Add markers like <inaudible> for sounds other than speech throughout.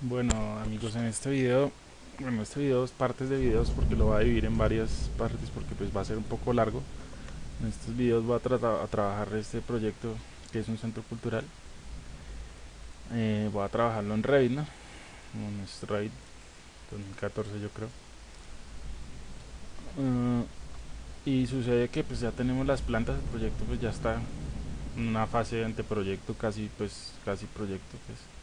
Bueno amigos en este video Bueno este video es partes de videos porque lo voy a dividir en varias partes porque pues va a ser un poco largo. En estos videos voy a tratar a trabajar este proyecto que es un centro cultural. Eh, Voy a trabajarlo en Revit ¿no? En Revit 2014 yo creo. Uh, y sucede que pues ya tenemos las plantas, el proyecto pues ya está en una fase de anteproyecto, casi pues casi proyecto pues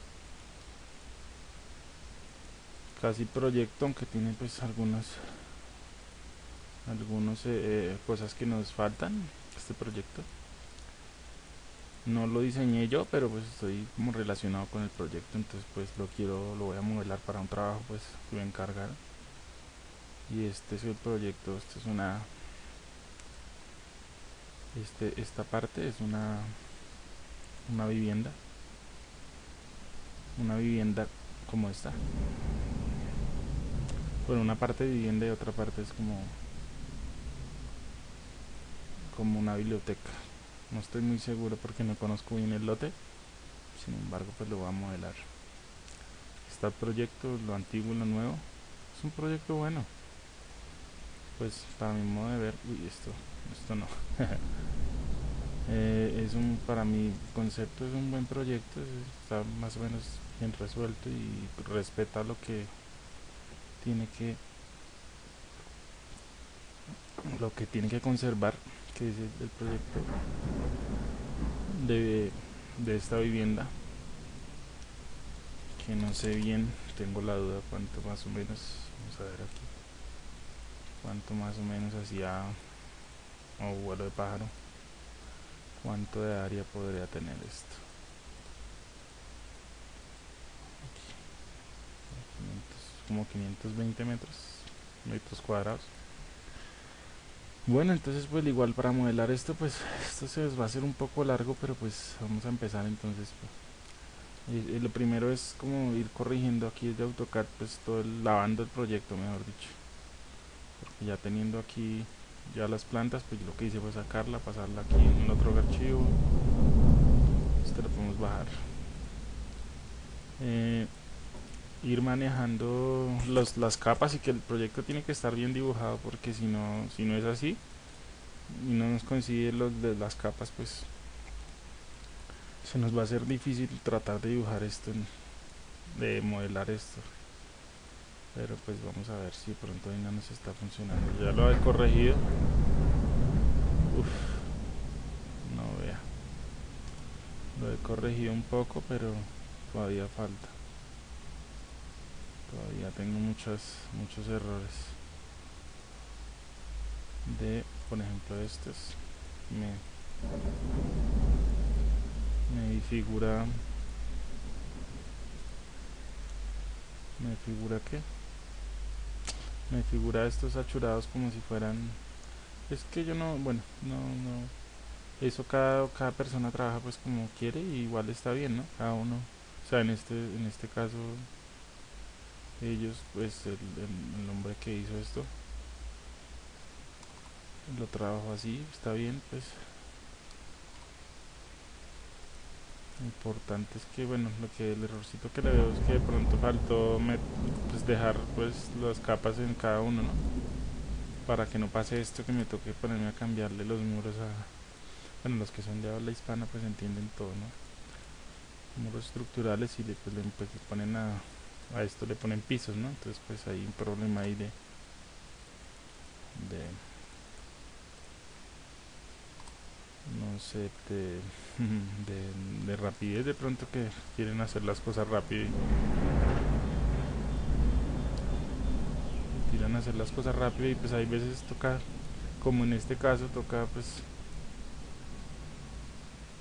casi proyecto aunque tiene pues algunas algunas eh, eh, cosas que nos faltan este proyecto. No lo diseñé yo pero pues estoy como relacionado con el proyecto entonces pues lo quiero lo voy a modelar para un trabajo pues voy a encargar. Y este es el proyecto esto es una este esta parte es una una vivienda. Una vivienda como esta bueno una parte vivienda y otra parte es como como una biblioteca. No estoy muy seguro porque no conozco bien el lote. Sin embargo pues lo voy a modelar. Está el proyecto lo antiguo y lo nuevo. Es un proyecto bueno. Pues para mi modo de ver uy esto esto no. <laughs> Eh, es un para mi concepto es un buen proyecto. Está más o menos bien resuelto y respeta lo que tiene que lo que tiene que conservar que es el, proyecto de, de esta vivienda que no sé bien tengo la duda cuánto más o menos vamos a ver aquí cuánto más o menos hacía o vuelo de pájaro cuánto de área podría tener esto como 520 metros metros cuadrados. Bueno entonces pues igual para modelar esto pues <laughs> esto se va a hacer un poco largo pero pues vamos a empezar entonces pues. y, lo primero es como ir corrigiendo aquí de AutoCAD pues todo el, lavando el proyecto mejor dicho. Porque ya teniendo aquí ya las plantas pues lo que hice fue sacarla pasarla aquí en otro archivo. Este lo podemos bajar. Eh, ir manejando los, las capas y que el proyecto tiene que estar bien dibujado porque si no, si no es así y no nos coincide los de las capas pues se nos va a hacer difícil tratar de dibujar esto de modelar esto. Pero pues vamos a ver si pronto no nos está funcionando. Ya lo he corregido. Uf, no vea. Lo he corregido un poco pero todavía falta todavía tengo muchos muchos errores. De por ejemplo estos. Me me figura me figura que me figura estos achurados como si fueran es que yo no bueno no no eso cada, cada persona trabaja pues como quiere y igual está bien no cada uno o sea en este en este caso ellos pues el, el, hombre que hizo esto lo trabajo así está bien pues importante es que bueno lo que el errorcito que le veo es que de pronto faltó pues dejar pues las capas en cada uno ¿no? para que no pase esto que me toque ponerme a cambiarle los muros a bueno los que son de habla hispana pues entienden todo ¿no? muros estructurales y después le, pues, le ponen a a esto le ponen pisos ¿no? entonces pues hay un problema ahí de de no sé de, <laughs> de, rapidez de pronto que quieren hacer las cosas rápido quieren hacer las cosas rápido y pues hay veces toca como en este caso toca pues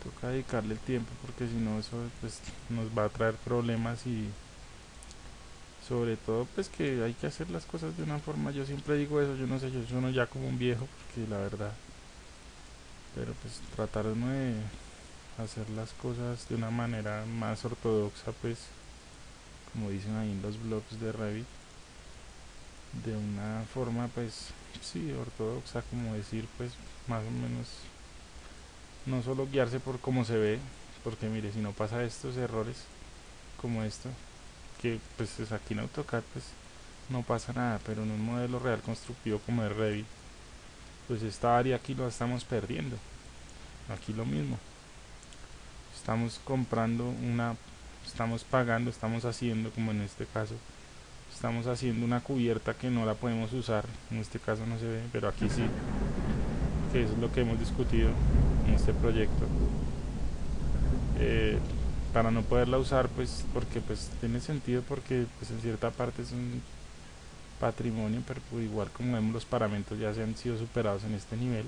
toca dedicarle el tiempo porque si no eso pues nos va a traer problemas y sobre todo pues que hay que hacer las cosas de una forma yo siempre digo eso yo no sé yo soy ya como un viejo porque la verdad pero pues tratar de hacer las cosas de una manera más ortodoxa pues como dicen ahí en los blogs de Revit de una forma pues sí ortodoxa como decir pues más o menos no solo guiarse por cómo se ve porque mire si no pasa estos errores como esto porque pues es aquí en AutoCAD pues no pasa nada, pero en un modelo real constructivo como el Revit, pues esta área aquí lo estamos perdiendo. Aquí lo mismo. Estamos comprando una, estamos pagando, estamos haciendo, como en este caso, estamos haciendo una cubierta que no la podemos usar, en este caso no se ve, pero aquí sí, que es lo que hemos discutido en este proyecto. Eh, para no poderla usar pues porque pues tiene sentido porque pues en cierta parte es un patrimonio pero pues, igual como vemos los parámetros ya se han sido superados en este nivel.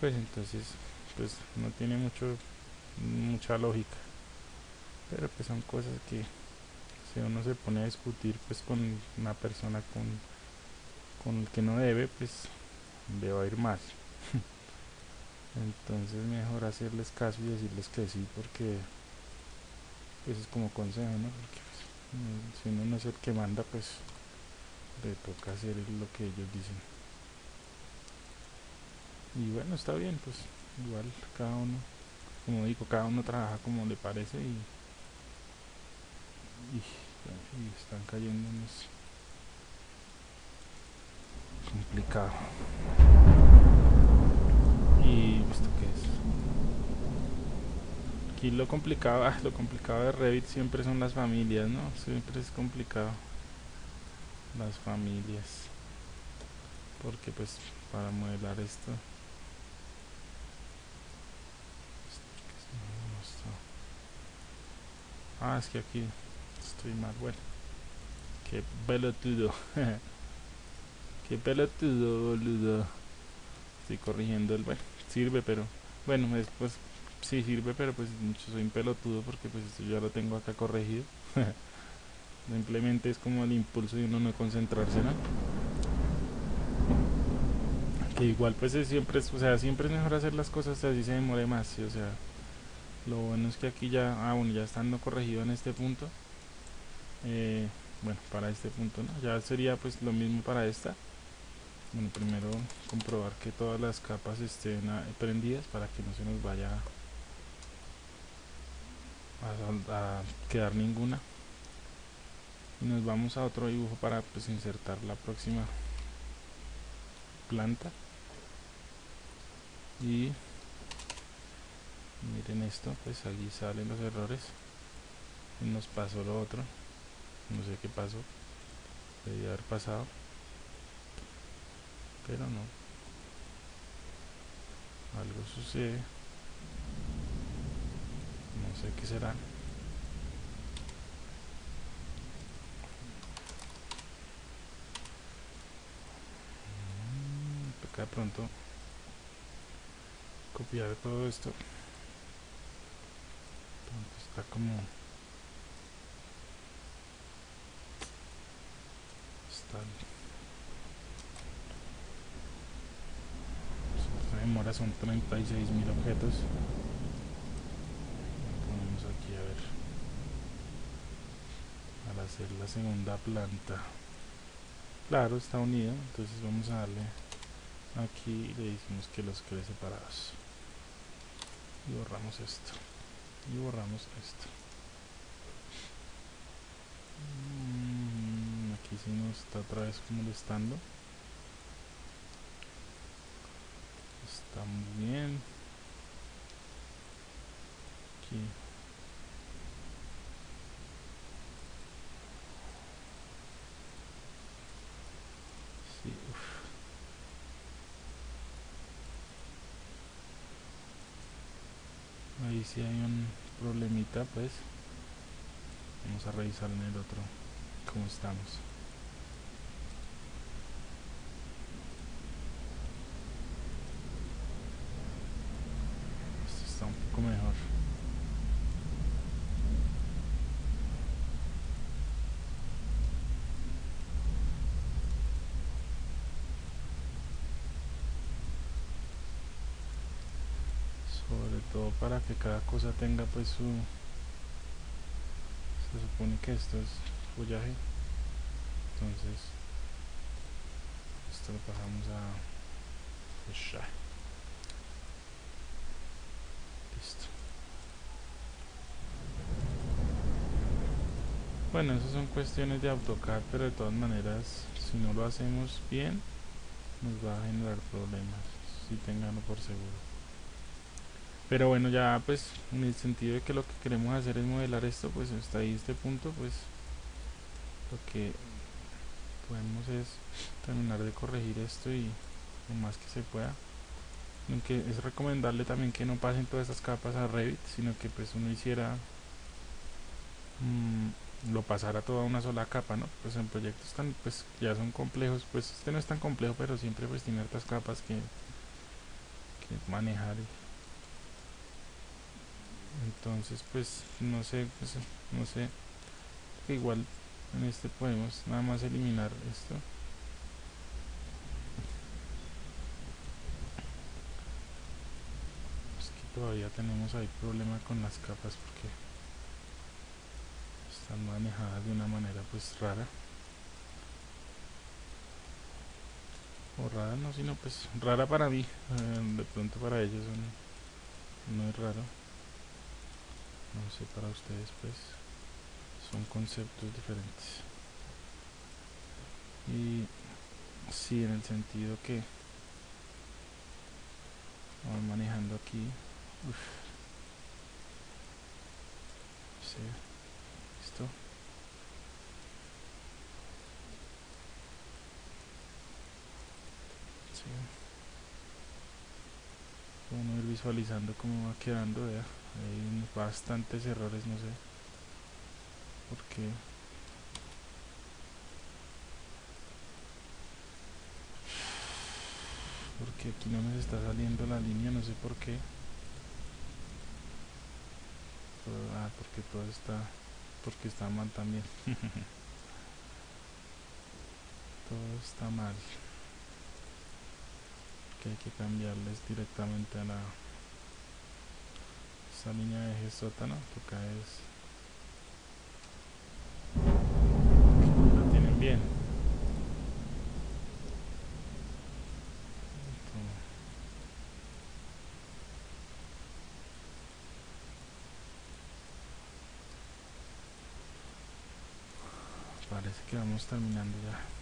Pues entonces pues no tiene mucho mucha lógica. Pero pues son cosas que si uno se pone a discutir pues con una persona con con el que no debe pues le ir mal. <laughs> Entonces mejor hacerles caso y decirles que sí porque pues es como consejo, ¿no? Pues, si uno no es el que manda, pues le toca hacer lo que ellos dicen. Y bueno, está bien, pues igual cada uno, como digo, cada uno trabaja como le parece y, y, están eso. complicado. Y esto qué es aquí lo complicado, ah, lo complicado de Revit siempre son las familias, ¿no? Siempre es complicado las familias. Porque pues para modelar esto Ah, es que aquí estoy mal, bueno. Qué pelotudo. <laughs> Qué pelotudo, boludo. Estoy corrigiendo el... Bueno, sirve, pero... Bueno, después sí sirve, pero pues mucho soy un pelotudo porque pues esto ya lo tengo acá corregido. <laughs> Simplemente es como el impulso de uno no concentrarse, ¿no? Que igual pues es siempre es, o sea, siempre es mejor hacer las cosas así se demore más, o sea, lo bueno es que aquí ya, ah bueno, ya estando corregido en este punto, eh, bueno, para este punto, ¿no? Ya sería pues lo mismo para esta. Bueno, primero comprobar que todas las capas estén prendidas para que no se nos vaya a, quedar ninguna. Y nos vamos a otro dibujo para pues insertar la próxima planta. Y miren esto pues allí salen los errores. Nos pasó lo otro. No sé qué pasó. Debía haber pasado. Pero no. Algo sucede sé qué será. Mm, acá pronto. Copiar todo esto. Está como está la demora son 36 mil objetos hacer la segunda planta. Claro está unido entonces vamos a darle aquí le decimos que los quede separados. Y borramos esto y borramos esto. Mm, aquí sí nos está otra vez molestando. Está muy bien. Aquí ahí si hay un problemita pues vamos a revisar en el otro cómo estamos. Esto está un poco mejor todo para que cada cosa tenga pues su se supone que esto es follaje. Entonces esto lo pasamos a ya listo. Bueno esas son cuestiones de AutoCAD pero de todas maneras si no lo hacemos bien nos va a generar problemas si tenganlo por seguro pero bueno ya pues en el sentido de que lo que queremos hacer es modelar esto pues hasta ahí este punto pues lo que podemos es terminar de corregir esto y lo más que se pueda. Aunque es recomendable también que no pasen todas estas capas a Revit sino que pues uno hiciera mmm, lo pasara toda una sola capa no pues en proyectos tan pues ya son complejos pues este no es tan complejo pero siempre pues tiene otras capas que, que manejar entonces pues no sé pues, no sé. Igual en este podemos nada más eliminar esto. Es que todavía tenemos ahí problema con las capas porque están manejadas de una manera pues rara. O rara no sino pues rara para mí. Eh, de pronto para ellos no es raro no sé para ustedes pues son conceptos diferentes. Y sí en el sentido que vamos manejando aquí uf, sí, listo sí. uno ir visualizando cómo va quedando vea hay bastantes errores no sé. Porque porque aquí no nos está saliendo la línea no sé por qué. Ah porque todo está porque está mal también. <laughs> Todo está mal. Que hay que cambiarles directamente a la esa línea de eje sótano toca es bien. Parece que vamos terminando ya.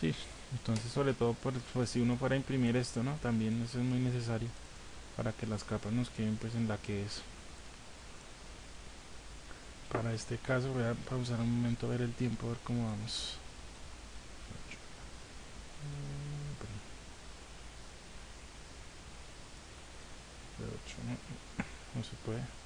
Sí, entonces sobre todo por, pues si uno fuera a imprimir esto, ¿no? También eso es muy necesario para que las capas nos queden pues en la que es. Para este caso voy a pausar un momento a ver el tiempo, a ver cómo vamos. no se puede.